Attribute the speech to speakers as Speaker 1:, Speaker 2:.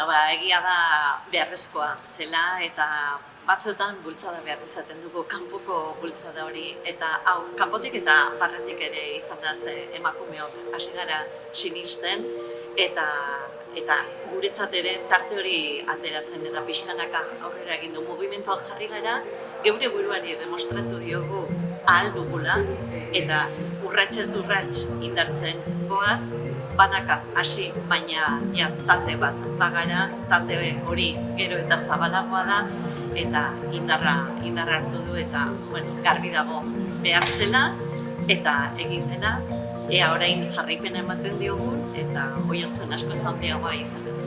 Speaker 1: Bueno, ba, egia da beharrezkoa zela eta batzuetan bultzada behar izaten dugu kanpoko bultzada hori. Eta hau kanpotik eta barretik ere izan da ze emakumeok hasi gara sinisten. Eta eta guretzat ere tarte hori ateratzen eta pixkanaka aurrera egin du mugimenduan jarri gara geure buruari demostratu diogu ahal dugula. Eta urratsez urrats indartzen goaz banaka hasi baina ja, talde bat bagara talde hori gero eta zabalagoa da eta indarra indarra hartu du eta bueno, garbi dago behar zela eta egin dena ea orain jarraipena ematen diogun eta oi hartzen asko handiagoa izaten.